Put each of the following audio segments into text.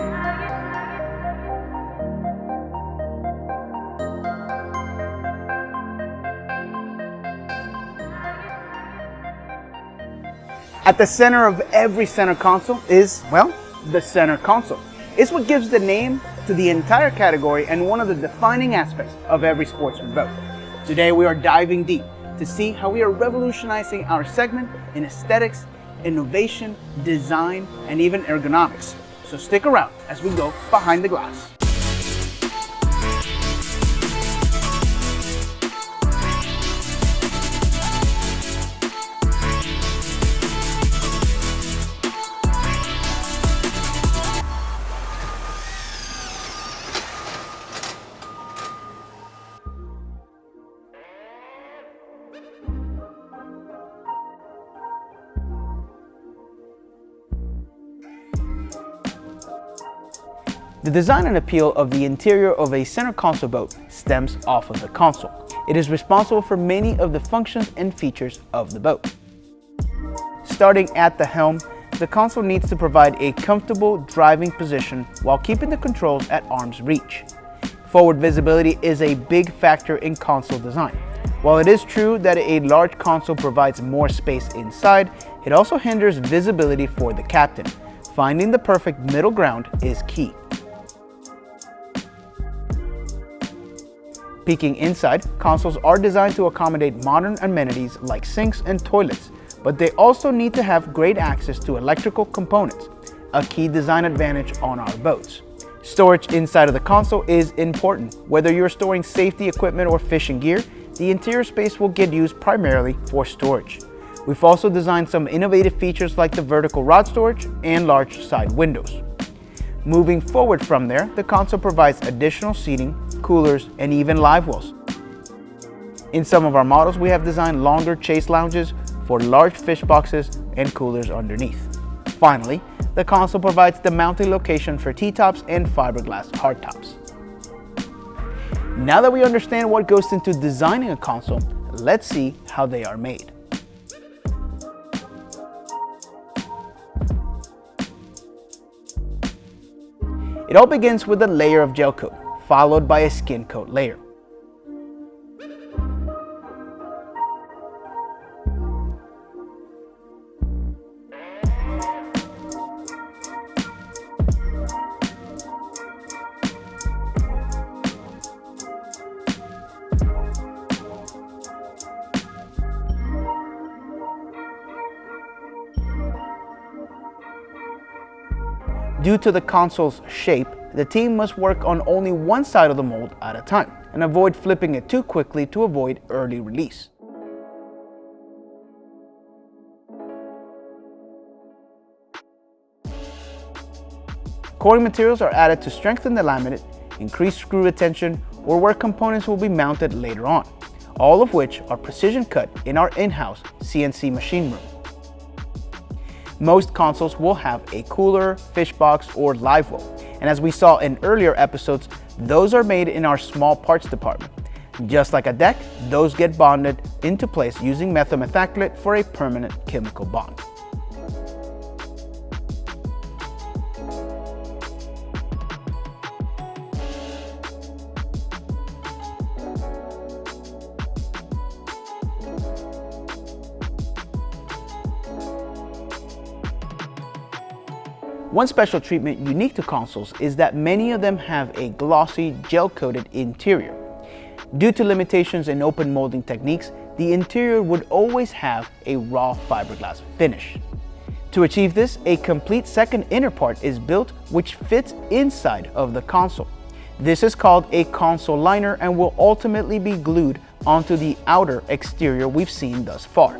At the center of every center console is, well, the center console. It's what gives the name to the entire category and one of the defining aspects of every sportsman boat. Today we are diving deep to see how we are revolutionizing our segment in aesthetics, innovation, design, and even ergonomics. So stick around as we go behind the glass. The design and appeal of the interior of a center console boat stems off of the console. It is responsible for many of the functions and features of the boat. Starting at the helm, the console needs to provide a comfortable driving position while keeping the controls at arm's reach. Forward visibility is a big factor in console design. While it is true that a large console provides more space inside, it also hinders visibility for the captain. Finding the perfect middle ground is key. Peeking inside, consoles are designed to accommodate modern amenities like sinks and toilets, but they also need to have great access to electrical components, a key design advantage on our boats. Storage inside of the console is important. Whether you're storing safety equipment or fishing gear, the interior space will get used primarily for storage. We've also designed some innovative features like the vertical rod storage and large side windows. Moving forward from there, the console provides additional seating, coolers, and even live wells. In some of our models, we have designed longer chaise lounges for large fish boxes and coolers underneath. Finally, the console provides the mounting location for T-tops and fiberglass hardtops. Now that we understand what goes into designing a console, let's see how they are made. It all begins with a layer of gel coat, followed by a skin coat layer. Due to the console's shape, the team must work on only one side of the mold at a time and avoid flipping it too quickly to avoid early release. Coating materials are added to strengthen the laminate, increase screw retention, or where components will be mounted later on, all of which are precision cut in our in-house CNC machine room. Most consoles will have a cooler, fish box, or live well. And as we saw in earlier episodes, those are made in our small parts department. Just like a deck, those get bonded into place using methyl methacrylate for a permanent chemical bond. One special treatment unique to consoles is that many of them have a glossy, gel-coated interior. Due to limitations in open molding techniques, the interior would always have a raw fiberglass finish. To achieve this, a complete second inner part is built which fits inside of the console. This is called a console liner and will ultimately be glued onto the outer exterior we've seen thus far.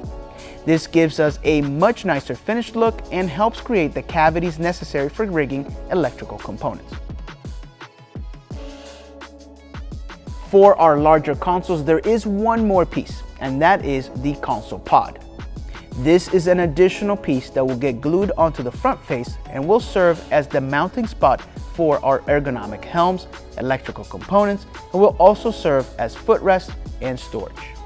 This gives us a much nicer finished look and helps create the cavities necessary for rigging electrical components. For our larger consoles, there is one more piece, and that is the console pod. This is an additional piece that will get glued onto the front face and will serve as the mounting spot for our ergonomic helms, electrical components, and will also serve as footrest and storage.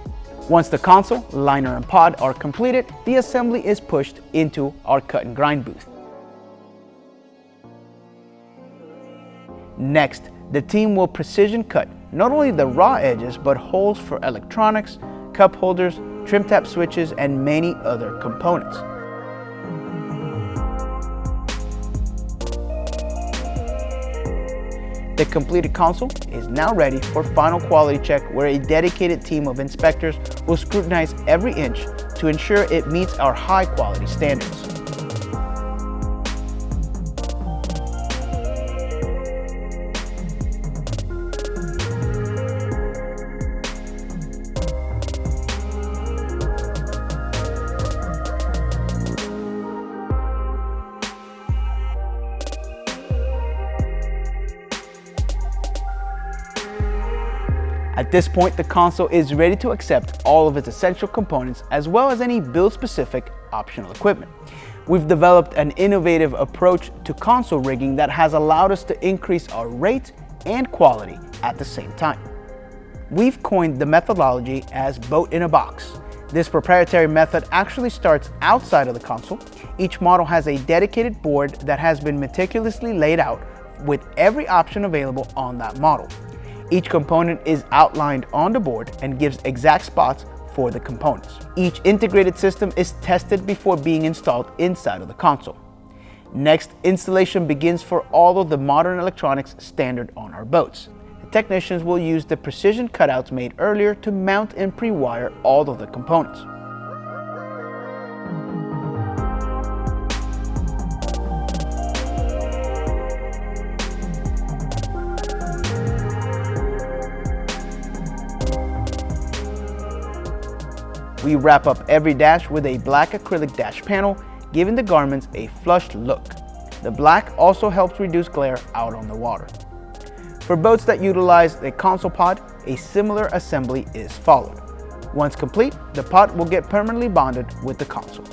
Once the console, liner, and pod are completed, the assembly is pushed into our cut and grind booth. Next, the team will precision cut not only the raw edges, but holes for electronics, cup holders, trim tab switches, and many other components. The completed console is now ready for final quality check where a dedicated team of inspectors will scrutinize every inch to ensure it meets our high quality standards. At this point, the console is ready to accept all of its essential components as well as any build-specific optional equipment. We've developed an innovative approach to console rigging that has allowed us to increase our rate and quality at the same time. We've coined the methodology as boat in a box. This proprietary method actually starts outside of the console. Each model has a dedicated board that has been meticulously laid out with every option available on that model. Each component is outlined on the board and gives exact spots for the components. Each integrated system is tested before being installed inside of the console. Next, installation begins for all of the modern electronics standard on our boats. The technicians will use the precision cutouts made earlier to mount and pre-wire all of the components. We wrap up every dash with a black acrylic dash panel, giving the garments a flushed look. The black also helps reduce glare out on the water. For boats that utilize a console pod, a similar assembly is followed. Once complete, the pod will get permanently bonded with the console.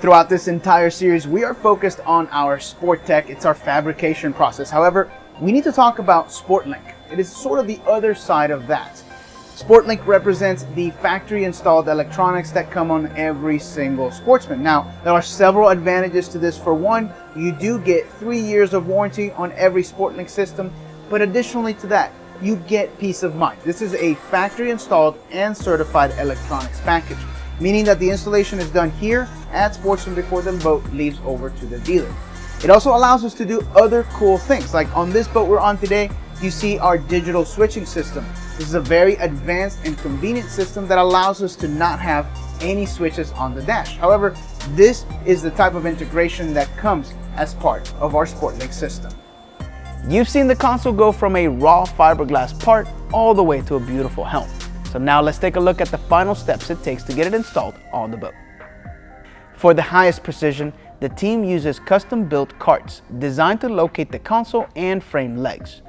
Throughout this entire series, we are focused on our Sport Tech. It's our fabrication process. However, we need to talk about SportLink. It is sort of the other side of that. SportLink represents the factory installed electronics that come on every single sportsman. Now, there are several advantages to this. For one, you do get three years of warranty on every SportLink system, but additionally to that, you get peace of mind. This is a factory installed and certified electronics package, meaning that the installation is done here at Sportsman before the boat leaves over to the dealer. It also allows us to do other cool things, like on this boat we're on today, you see our digital switching system. This is a very advanced and convenient system that allows us to not have any switches on the dash. However, this is the type of integration that comes as part of our SportLink system. You've seen the console go from a raw fiberglass part all the way to a beautiful helm. So now let's take a look at the final steps it takes to get it installed on the boat. For the highest precision, the team uses custom-built carts designed to locate the console and frame legs.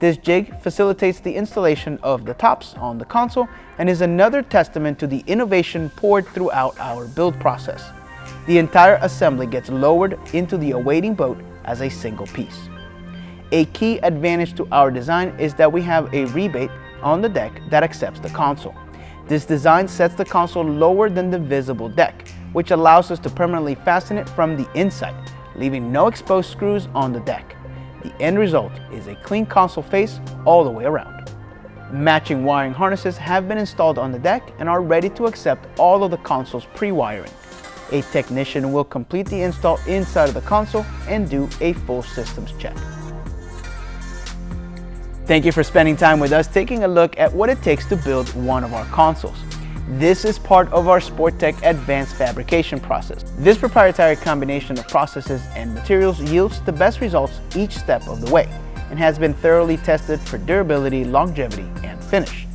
This jig facilitates the installation of the tops on the console and is another testament to the innovation poured throughout our build process. The entire assembly gets lowered into the awaiting boat as a single piece. A key advantage to our design is that we have a rebate on the deck that accepts the console. This design sets the console lower than the visible deck, which allows us to permanently fasten it from the inside, leaving no exposed screws on the deck. The end result is a clean console face all the way around. Matching wiring harnesses have been installed on the deck and are ready to accept all of the console's pre-wiring. A technician will complete the install inside of the console and do a full systems check. Thank you for spending time with us taking a look at what it takes to build one of our consoles. This is part of our SportTech advanced fabrication process. This proprietary combination of processes and materials yields the best results each step of the way and has been thoroughly tested for durability, longevity, and finish.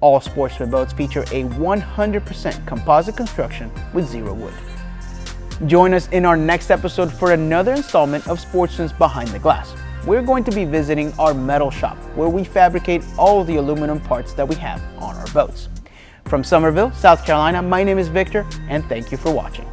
All Sportsman boats feature a 100% composite construction with zero wood. Join us in our next episode for another installment of Sportsman's Behind the Glass. We're going to be visiting our metal shop where we fabricate all the aluminum parts that we have on our boats. From Summerville, South Carolina, my name is Victor, and thank you for watching.